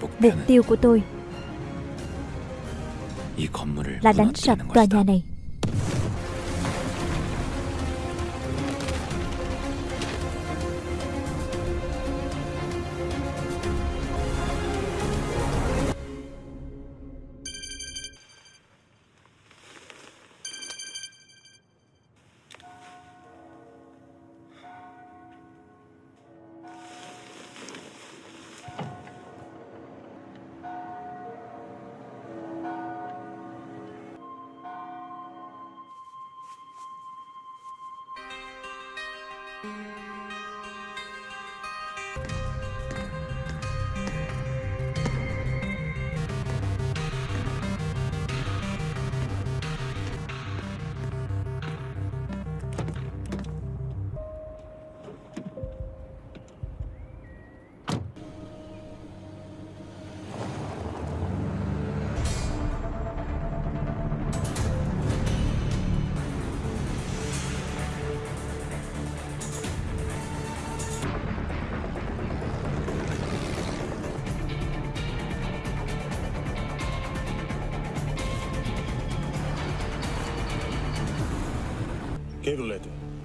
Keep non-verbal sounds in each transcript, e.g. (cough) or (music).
Mục tiêu của tôi là đánh sập tòa nhà này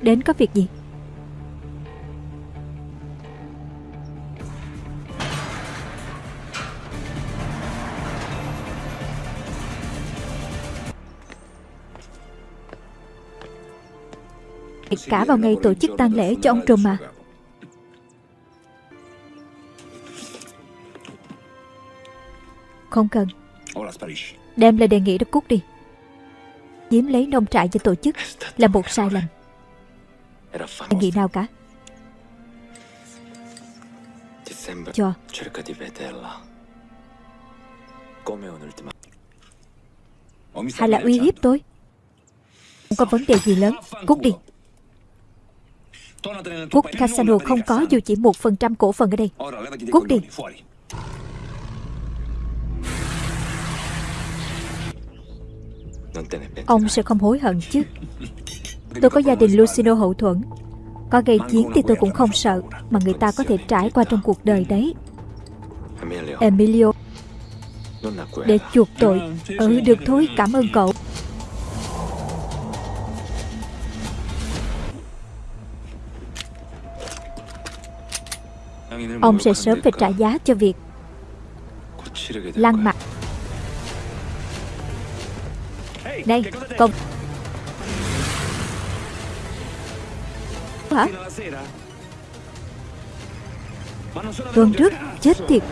Đến có việc gì? Cả vào ngày tổ chức tang lễ cho ông Trùm mà. Không cần. Đem lời đề nghị đó cút đi Chiếm lấy nông trại cho tổ chức Là một sai lầm. Đề nghị nào cả? Cho. Hay là uy hiếp tôi? Không có vấn đề gì lớn. Cút đi. Cút Casano không có dù chỉ một phần trăm cổ phần ở đây. Cút đi Ông sẽ không hối hận chứ. Tôi có gia đình Lucino hậu thuẫn. Có gây chiến thì tôi cũng không sợ Mà người ta có thể trải qua trong cuộc đời đấy. Emilio, Để chuộc tội Ừ được thôi, cảm ơn cậu. Ông sẽ sớm phải trả giá cho việc Lăng mặt Này công Hả? Tuần trước Chết tiệt.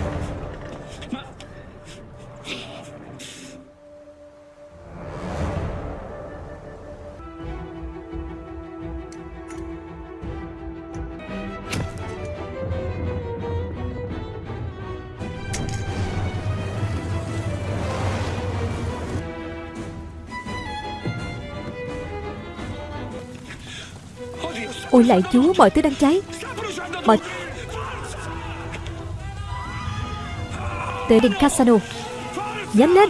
Ôi lại chúa mọi thứ đang cháy. Mọi Tới đình Casano. Nhanh lên.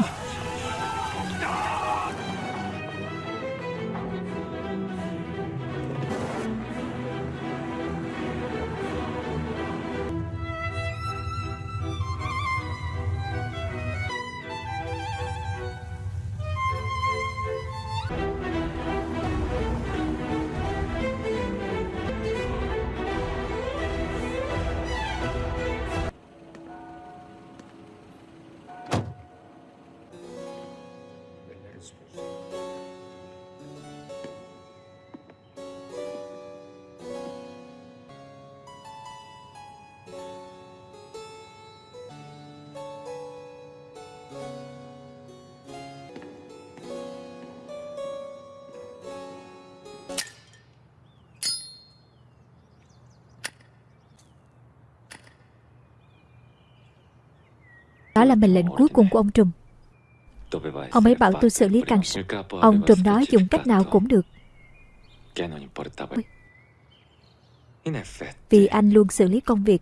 Đó là mệnh lệnh cuối cùng của ông Trùm. Ông ấy bảo tôi xử lý càng sớm Ông Trùm nói dùng cách nào cũng được. Vì anh luôn xử lý công việc,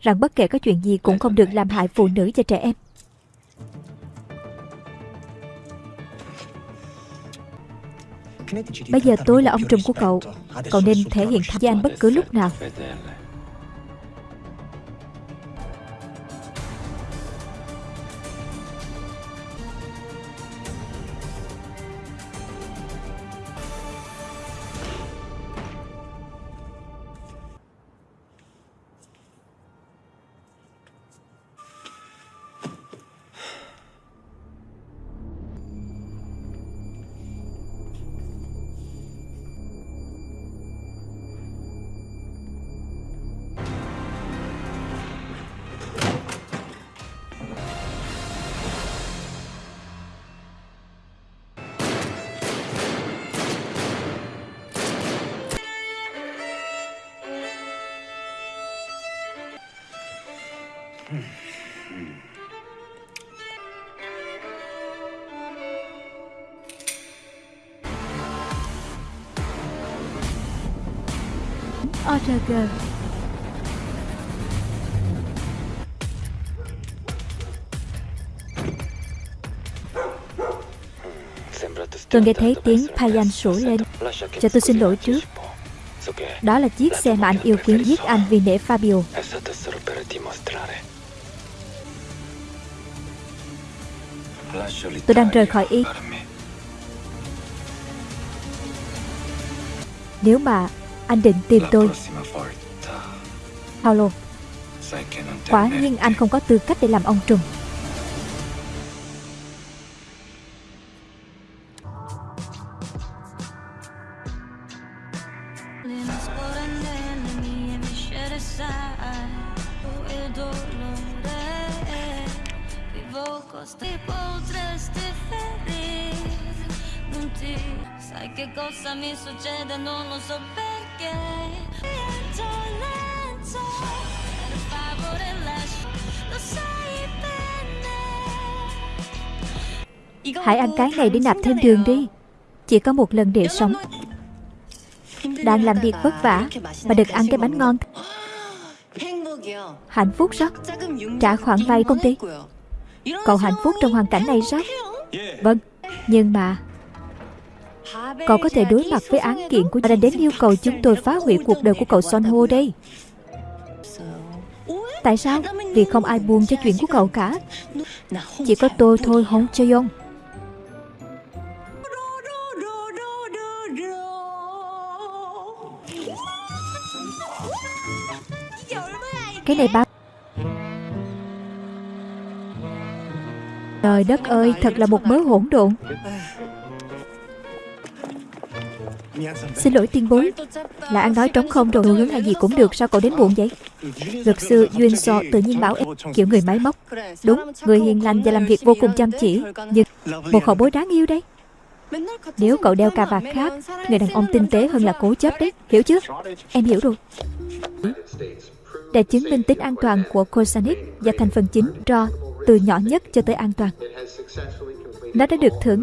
Rằng bất kể có chuyện gì cũng không được làm hại phụ nữ và trẻ em. Bây giờ tôi là ông trùm của cậu. Cậu nên thể hiện tham gia anh bất cứ lúc nào. ORG Tôi nghe thấy tiếng Payan sủa lên. Cho tôi xin lỗi trước. Đó là chiếc xe mà anh yêu quý giết anh vì nể Fabio. Tôi đang rời khỏi Ý. Nếu mà anh định tìm tôi. Paulo. Quả nhiên anh không có tư cách để làm ông trùm. Sai che cosa mi succede non lo so perché Hãy ăn cái này để nạp thêm đường đi. Chỉ có một lần để sống. Đang làm việc vất vả Mà được ăn cái bánh ngon. Hạnh phúc rất Trả khoản vay công ty. Cậu hạnh phúc trong hoàn cảnh này rất Vâng Nhưng mà Cậu có thể đối mặt với án kiện của đã đến yêu cầu chúng tôi phá hủy cuộc đời của cậu Son Ho đây. Tại sao? Vì không ai buồn cho chuyện của cậu cả. Chỉ có tôi thôi Hong Yong. Cái này bao Trời đất ơi, thật là một mớ hỗn độn. Xin lỗi tiên bối. Là ăn nói trống không rồi hướng hay gì cũng được Sao cậu đến muộn vậy? Luật sư Duyên So tự nhiên bảo em Kiểu người máy móc. Đúng, người hiền lành và làm việc vô cùng chăm chỉ Nhưng một hậu bối đáng yêu đấy Nếu cậu đeo cà vạt khác Người đàn ông tinh tế hơn là cố chấp đấy Hiểu chứ? Em hiểu rồi. Để chứng minh tính an toàn của Cosanic Và thành phần chính Ro Từ nhỏ nhất cho tới an toàn Nó đã được thưởng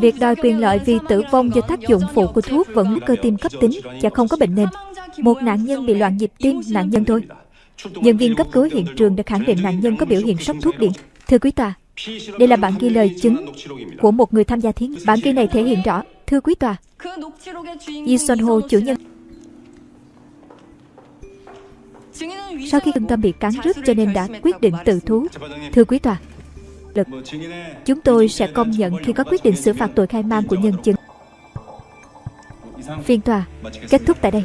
Việc đòi quyền lợi vì tử vong do tác dụng phụ của thuốc vẫn cơ tim cấp tính và không có bệnh nền. Một nạn nhân bị loạn nhịp tim, nạn nhân thôi. Nhân viên cấp cứu hiện trường đã khẳng định nạn nhân có biểu hiện sốc thuốc điện. Thưa quý tòa, đây là bản ghi lời chứng của một người tham gia thí nghiệm. Bản ghi này thể hiện rõ, thưa quý tòa, Yi Son Ho, chủ nhân sau khi trung tâm bị cắn rứt cho nên đã quyết định tự thú. Thưa quý tòa, lực. Chúng tôi sẽ công nhận khi có quyết định xử phạt tội khai man của nhân chứng. Phiên tòa kết thúc tại đây.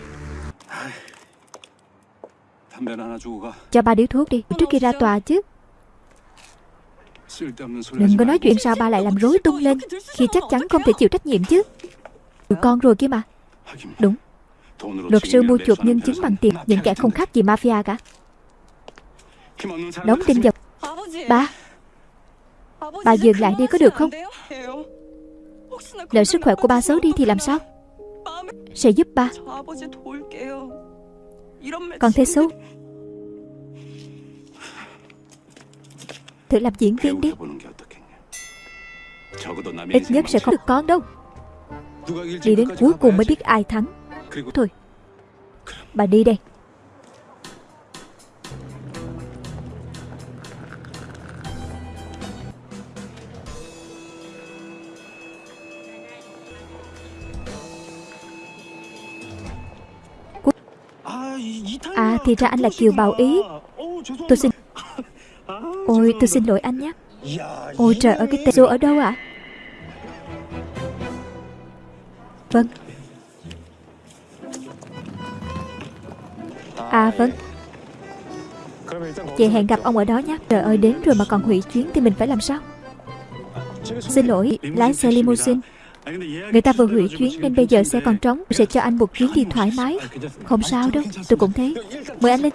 Cho ba điếu thuốc đi, trước khi ra tòa chứ. Đừng có nói chuyện sao ba lại làm rối tung lên Khi chắc chắn không thể chịu trách nhiệm chứ Con rồi kia mà Đúng Luật sư mua chuộc nhân chứng bằng tiền Những kẻ không khác gì mafia cả. Đóng tin vào Ba. Bà dừng lại đi có được không? Lỡ sức khỏe của ba xấu đi thì làm sao? Sẽ giúp ba. Còn thế xấu. Thử làm diễn viên đi. Ít nhất sẽ không được con đâu. Đi đến cuối cùng mới biết ai thắng Thôi. Bà đi đây. À thì ra anh là Kiều Bảo Ý. Tôi xin Ôi tôi xin lỗi anh nhé. Ôi trời ơi cái tên Dô ở đâu ạ? À? Vâng. À vâng Chị hẹn gặp ông ở đó nhé. Trời ơi, đến rồi mà còn hủy chuyến thì mình phải làm sao? Xin lỗi, Lái xe limousine. Người ta vừa hủy chuyến nên bây giờ xe còn trống, Sẽ cho anh một chuyến đi thoải mái. Không sao đâu, Tôi cũng thế. Mời anh lên.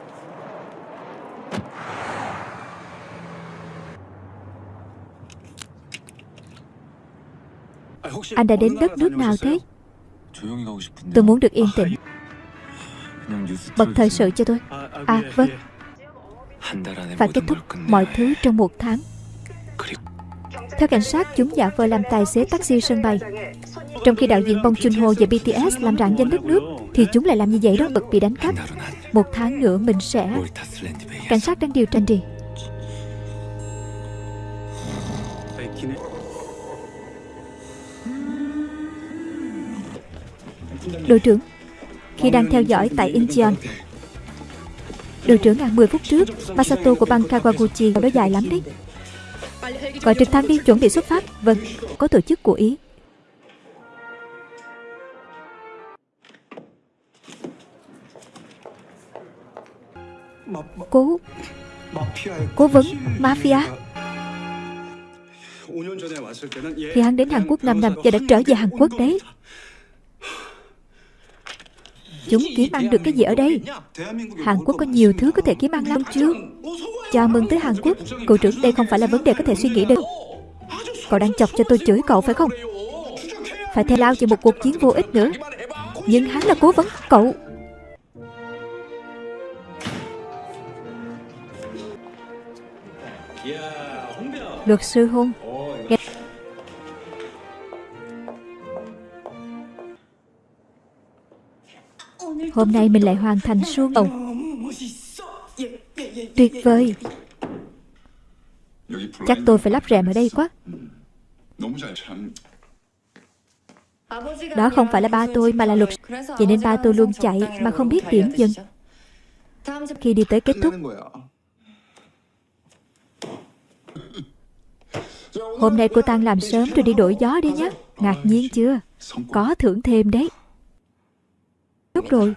Anh đã đến đất nước nào thế? Tôi muốn được yên tĩnh. Bật thời sự cho tôi. À vâng. Phải kết thúc mọi thứ trong một tháng. Theo cảnh sát chúng giả vờ làm tài xế taxi sân bay. Trong khi đạo diễn Bong Joon Ho và BTS làm rạng danh đất nước Thì chúng lại làm như vậy đó bực bị đánh cắp. Một tháng nữa mình sẽ Cảnh sát đang điều tra gì? Đội trưởng khi đang theo dõi tại Incheon. Đội trưởng à 10 phút trước, Masato của băng Kawaguchi đó dài lắm đấy. Gọi trực thăng đi chuẩn bị xuất phát. Vâng Có tổ chức của Ý. Cố Cố vấn Mafia. Khi hắn đến Hàn Quốc 5 năm và đã trở về Hàn Quốc đấy Chúng kiếm ăn được cái gì ở đây? Hàn Quốc có nhiều thứ có thể kiếm ăn lắm chưa Chào mừng tới Hàn Quốc. Cậu trưởng đây không phải là vấn đề có thể suy nghĩ được. Cậu đang chọc cho tôi chửi cậu phải không? Phải theo lao chỉ một cuộc chiến vô ích nữa. Nhưng hắn là cố vấn. Cậu! Luật sư hôn Hôm nay mình lại hoàn thành suông. Ông. Tuyệt vời. Chắc tôi phải lắp rèm ở đây quá. Đó không phải là ba tôi mà là luật Vậy nên ba tôi luôn chạy mà không biết điểm dừng Khi đi tới kết thúc. Hôm nay cô Tăng làm sớm rồi đi đổi gió đi nhé. Ngạc nhiên chưa? Có thưởng thêm đấy. Tốt rồi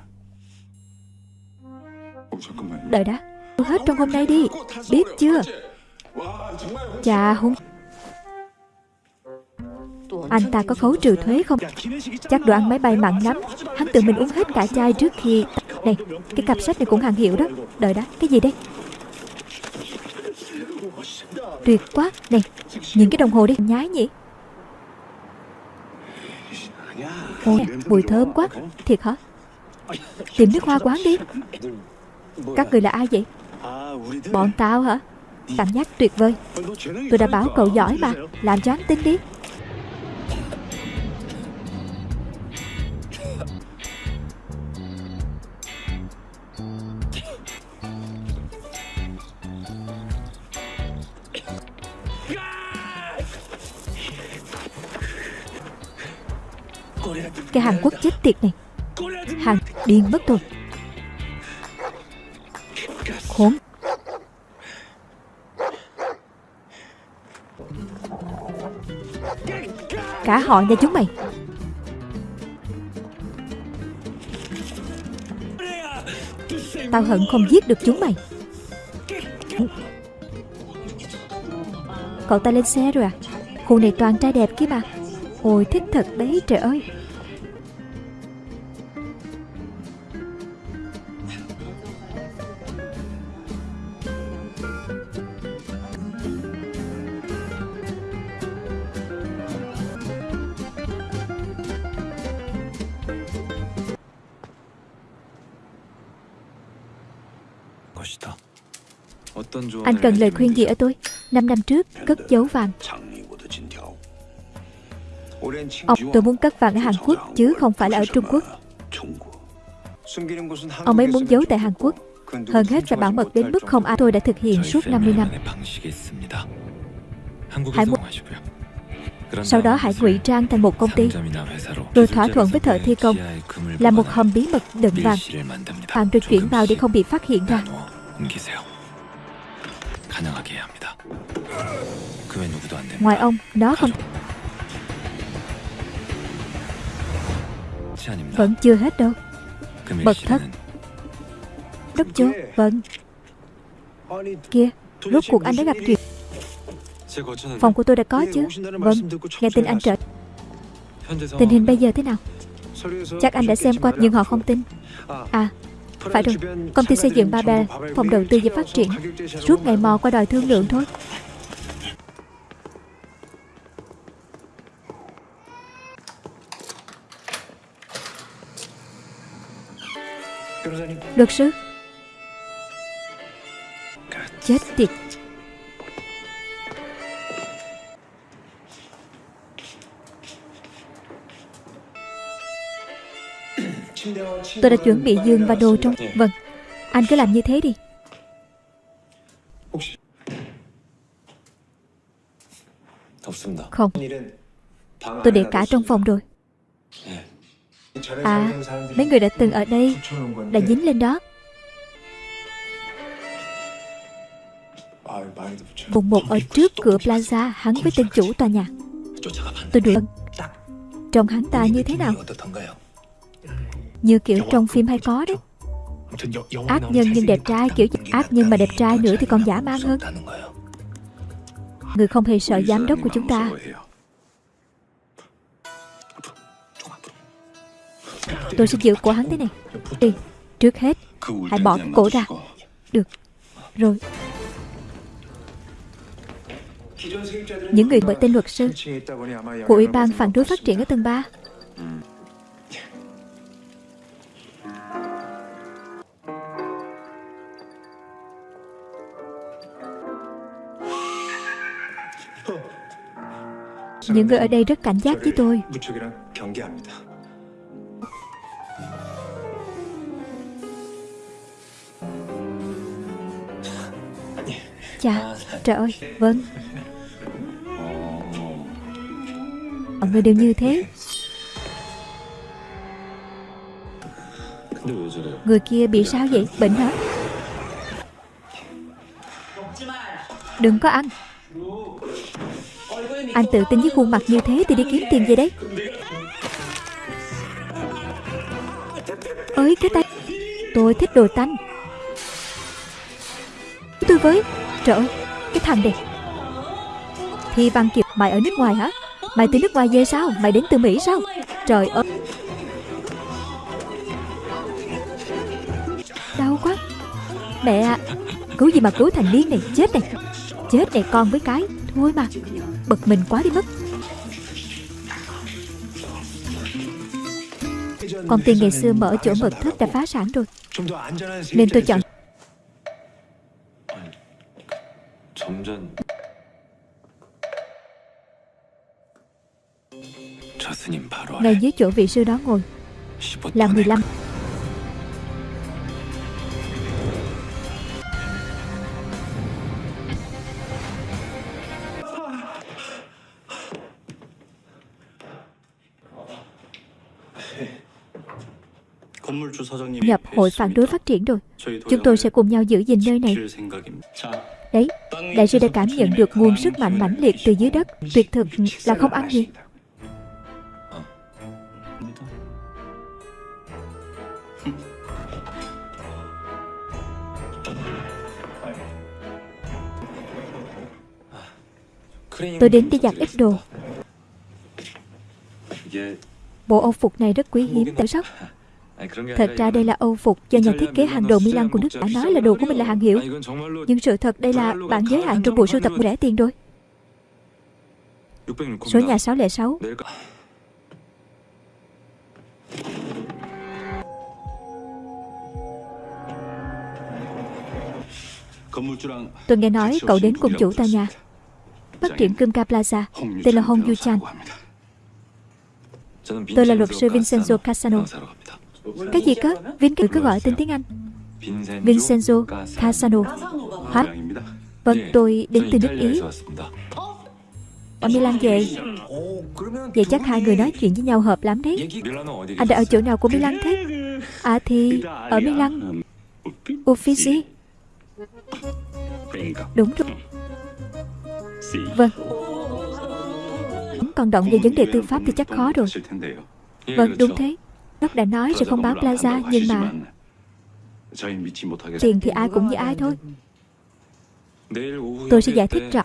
Đợi đã. Hết trong hôm nay đi. Biết chưa? Chà hung Anh ta có khấu trừ thuế không? Chắc đồ ăn máy bay mặn lắm. Hắn tự mình uống hết cả chai trước khi Này, Cái cặp sách này cũng hàng hiệu đó. Đợi đã. Cái gì đây? Tuyệt quá. Này Những cái đồng hồ đi. Nhái nhỉ? Ôi, Mùi thơm quá. Thiệt hả? Tìm nước hoa quán đi. Các người là ai vậy? Bọn tao hả? Cảm giác tuyệt vời. Tôi đã bảo cậu giỏi mà. Làm cho anh tin đi. Cái Hàn Quốc chết tiệt này. Hàn điên mất rồi. Khốn. Cả họ nha chúng mày. Tao hận không giết được chúng mày. Cậu ta lên xe rồi à? Khu này toàn trai đẹp kia mà. Ôi, thích thật đấy, trời ơi. Anh cần lời khuyên gì ở tôi? Năm năm trước cất giấu vàng. Ông tôi muốn cất vàng ở Hàn Quốc Chứ không phải là ở Trung Quốc. Ông ấy muốn giấu tại Hàn Quốc. Hơn hết phải bảo mật đến mức không ai tôi đã thực hiện suốt 50 năm Hãy muốn Sau đó hãy ngụy trang thành một công ty. Rồi thỏa thuận với thợ thi công. Là một hầm bí mật đựng vàng. Vàng được chuyển vào để không bị phát hiện ra Ngoài ông, nó không Vẫn chưa hết đâu. Mật thất. Đốc chúa Vâng Kia Rốt cuộc anh đã gặp chuyện. Phòng của tôi đã có chứ. Vâng Nghe tin anh trở Tình hình bây giờ thế nào? Chắc anh đã xem qua nhưng họ không tin. À phải rồi, Công ty xây dựng Babel, Phòng đầu tư và phát triển. Suốt ngày mò qua đòi thương lượng thôi. Luật sư. Chết tiệt. Tôi đã chuẩn bị giường và đồ trong Vâng. Anh cứ làm như thế đi. Không. Tôi để cả trong phòng rồi. À Mấy người đã từng ở đây Đã dính lên đó. Vùng một ở trước cửa plaza Hắn với tên chủ tòa nhà. Tôi đuổi. Trông hắn ta như thế nào Như kiểu trong phim hay có đấy. Ác nhân nhưng đẹp trai Kiểu ác nhân mà đẹp trai nữa thì còn giả man hơn. Người không hề sợ giám đốc của chúng ta. Tôi sẽ giữ cổ hắn thế này. Đi Trước hết Hãy bỏ cái cổ ra. Được Rồi. Những người bởi tên luật sư Của Ủy ban phản đối phát triển ở tầng 3 Những người ở đây rất cảnh giác với tôi. Chà, trời ơi, vâng Mọi người đều như thế. Người kia bị sao vậy? Bệnh hả? Đừng có ăn anh tự tin với khuôn mặt như thế thì đi kiếm tiền gì đấy. Ơi, cái tay. Tôi thích đồ tanh. Tôi với. Trời ơi, Cái thằng này. Thi Văn Kiệt, Mày ở nước ngoài hả? Mày từ nước ngoài về sao? Mày đến từ Mỹ sao? Trời ơi. Đau quá. Mẹ, Cứu gì mà cứu thành niên này? Chết này. Chết này con với cái. Thôi mà. Bực mình quá đi mất. Công ty ngày xưa mở chỗ mật thất đã phá sản rồi. Nên tôi chọn Ngay dưới chỗ vị sư đó ngồi. Là 15 Nhập hội phản đối phát triển rồi. Chúng tôi sẽ cùng nhau giữ gìn nơi này. Đấy, đại sư đã cảm nhận được nguồn sức mạnh mãnh liệt từ dưới đất. Tuyệt thực là không ăn gì Tôi đến để giặt ít đồ. Bộ âu phục này rất quý hiếm. Tại sao Thật ra đây là âu phục do nhà thiết kế hàng đầu Milan của nước đã nói là đồ của mình là hàng hiệu. Nhưng sự thật đây là bản giới hạn trong bộ sưu tập rẻ tiền rồi. Số nhà 606 Tôi nghe nói cậu đến cùng chủ tòa nhà Phát triển Kumka Plaza Tên là Hong Yu Chan. Tôi là luật sư Vincenzo Casano cái gì cơ? Vin cứ cứ gọi tên tiếng Anh. Vincenzo Casano. Hả? Vâng, tôi đến từ nước Ý. Ở Milan về. Vậy chắc hai người nói chuyện với nhau hợp lắm đấy. À, Anh đã ở chỗ nào của Milan thế? À thì ở Milan. Uffizi. Đúng rồi. Vâng. Còn động về vấn đề tư pháp thì chắc khó rồi. Vâng đúng thế. Nó đã nói sẽ không bán Plaza Nhưng mà Tiền thì ai cũng như ai thôi. Tôi sẽ giải thích rõ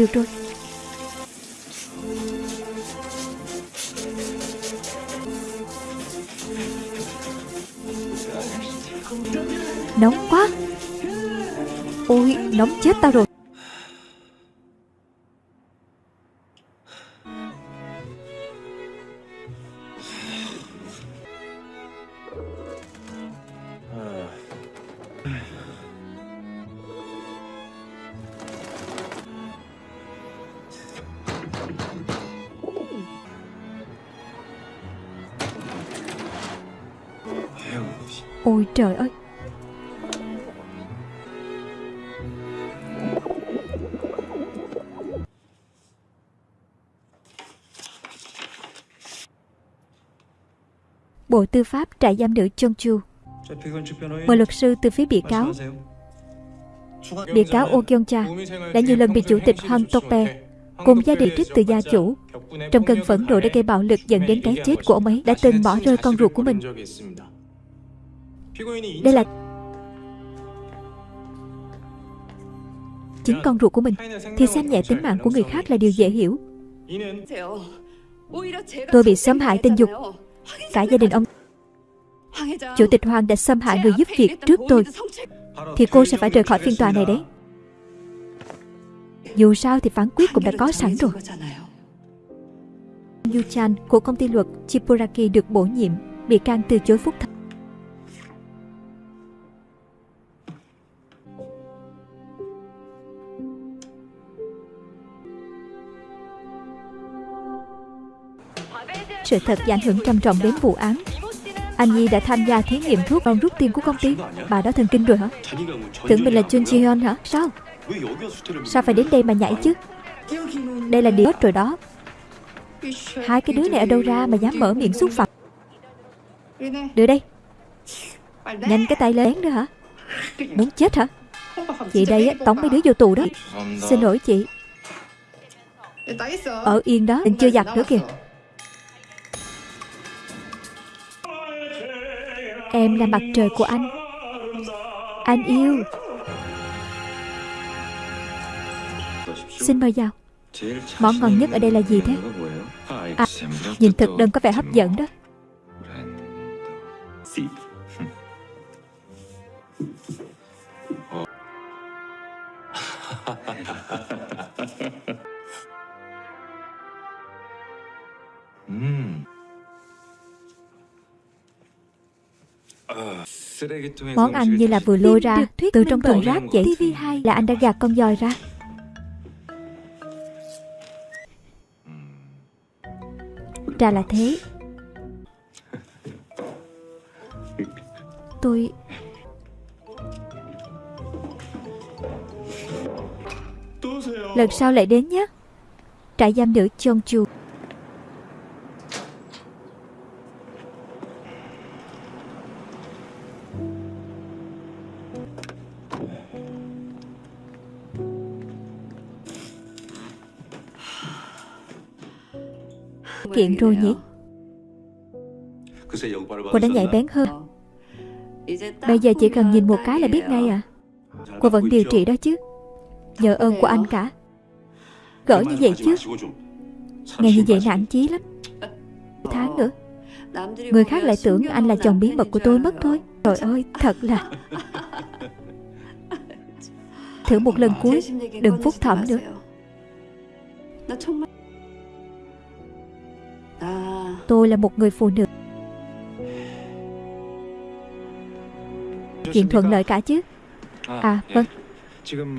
được rồi. Nóng quá. Ôi nóng chết tao rồi. Trời ơi. Bộ Tư pháp trại giam nữ Chongchu Mời luật sư từ phía bị cáo. Bị cáo Oh Kyung Cha đã nhiều lần bị chủ tịch Han Tope cùng gia đình trích từ gia chủ. Trong cơn phẫn nộ đã gây bạo lực dẫn đến cái chết của ông ấy, đã từng bỏ rơi con ruột của mình đây là chính con ruột của mình. thì xem nhẹ tính mạng của người khác là điều dễ hiểu. tôi bị xâm hại tình dục. cả gia đình ông chủ tịch hoàng đã xâm hại người giúp việc trước tôi. thì cô sẽ phải rời khỏi phiên tòa này đấy. Dù sao thì phán quyết cũng đã có sẵn rồi. Yu Chan của công ty luật Chipuraki được bổ nhiệm bị can từ chối phúc thẩm sự thật và ảnh hưởng trầm trọng đến vụ án. Anh Nhi đã tham gia thí nghiệm thuốc còn rút tiền của công ty. Bà đó thần kinh rồi hả? Tưởng mình là Chun Ji Hyun hả? Sao? Sao phải đến đây mà nhảy chứ? Đây là điều rồi đó. Hai cái đứa này ở đâu ra mà dám mở miệng xúc phạm? Đưa đây. Nhanh cái tay lên nữa hả? Muốn chết hả? Chị đây tống mấy đứa vô tù đó. Xin lỗi chị. Ở yên đó. Mình chưa giặt nữa kìa. Em là mặt trời của anh. Anh yêu. Xin mời vào. Món ngon nhất ở đây là gì thế? À Nhìn thực đơn có vẻ hấp dẫn đó. (laughs) Món ăn như là vừa lôi ra Từ trong thùng rác vậy Là anh đã gạt con dòi ra. Ra là thế. Tôi Lần sau lại đến nhé. Trại giam nữ phát kiện rồi nhỉ? Cô đã nhạy bén hơn. Bây giờ chỉ cần nhìn một cái là biết ngay à. Cô vẫn điều trị đó chứ. Nhờ ơn của anh cả. Gỡ như vậy chứ. Ngày như vậy nản chí lắm. Tháng nữa. Người khác lại tưởng anh là chồng bí mật của tôi mất thôi. Trời ơi, thật là. Thử một lần cuối. Đừng phúc thẩm nữa. Tôi là một người phụ nữ. Chuyện thuận lợi cả chứ? À vâng.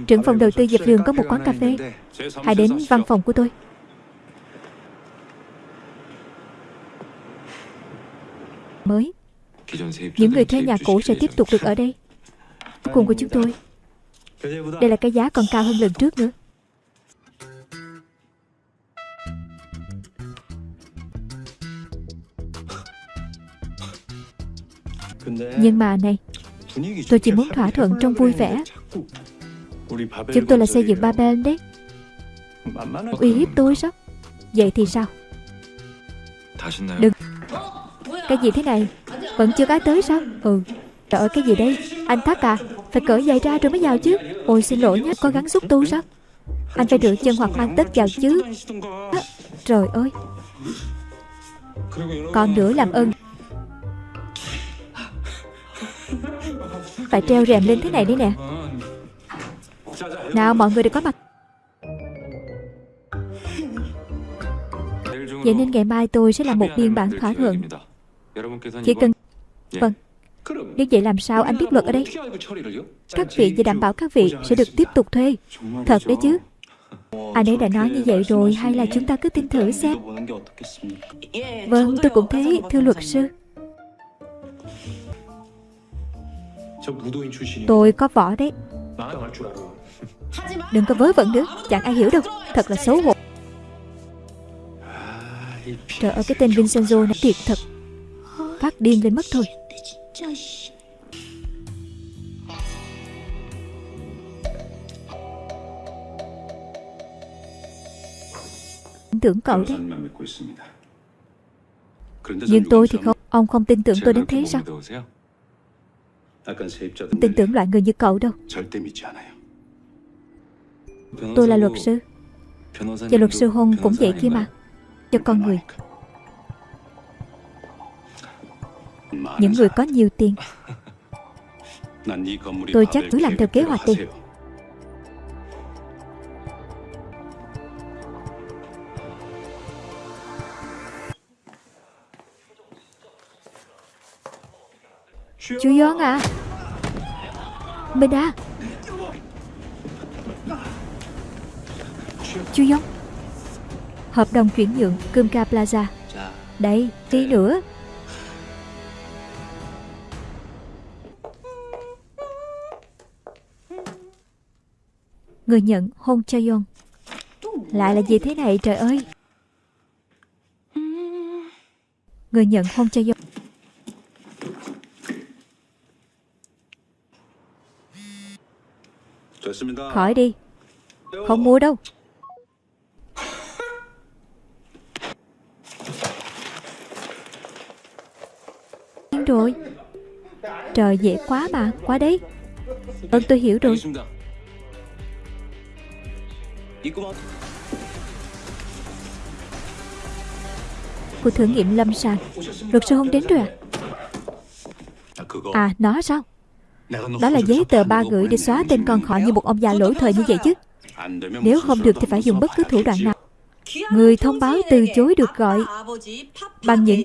Trưởng phòng đầu tư dẹp đường có một quán cà phê. Hãy đến văn phòng của tôi. Mới. Những người thuê nhà cũ sẽ tiếp tục được ở đây. Cùng của chúng tôi. Đây là cái giá còn cao hơn lần trước nữa Nhưng mà này Tôi chỉ muốn thỏa thuận trong vui vẻ. Chúng tôi là xây dựng Babel đấy. Uy hiếp tôi sao? Vậy thì sao? Đừng. Cái gì thế này? Vẫn chưa cái tới sao? Ừ. Trời ơi cái gì đây? Anh Thác à Phải cởi giày ra rồi mới vào chứ. Ôi xin lỗi nhé Có gắn xúc tu sao? Anh phải rửa chân hoặc mang tất vào chứ. À, Trời ơi. Còn nữa làm ơn. Phải treo rèm lên thế này đấy nè. Nào, mọi người đều có mặt. Vậy nên ngày mai tôi sẽ làm một biên bản thỏa thuận. Chỉ cần Vâng. Nếu vậy làm sao anh biết luật ở đây? Các vị và đảm bảo các vị sẽ được tiếp tục thuê. Thật đấy chứ. Anh ấy đã nói như vậy rồi, Hay là chúng ta cứ tin thử xem? Vâng tôi cũng thế Thưa luật sư. Tôi có võ đấy. Đừng có vớ vẩn nữa. Chẳng ai hiểu đâu. Thật là xấu hổ. Trời ơi cái tên Vincenzo này thiệt thật. Phát điên lên mất thôi. tưởng cậu đấy. Nhưng tôi thì không. Ông không tin tưởng tôi đến thế sao Tin tưởng loại người như cậu đâu. Tôi là luật sư. Và luật sư hôn cũng vậy kia mà. Cho con người. Những người có nhiều tiền. (laughs) Tôi chắc cứ làm theo kế hoạch đi Chú yon à? Minh à? Chú yon, Hợp đồng chuyển nhượng Kumka Plaza. Đây, tí nữa. Người nhận hôn cho Yon Lại là gì thế này trời ơi? Người nhận hôn cho Yon Khỏi đi. Không mua đâu. Rồi. Trời dễ quá mà Quá đấy Vâng tôi hiểu rồi. Cuộc thử nghiệm lâm sàng. Luật sư không đến rồi à? À nó sao Đó là giấy tờ ba gửi để xóa tên con họ như một ông già lỗi thời như vậy chứ. Nếu không được thì phải dùng bất cứ thủ đoạn nào. Người thông báo từ chối được gọi Bằng những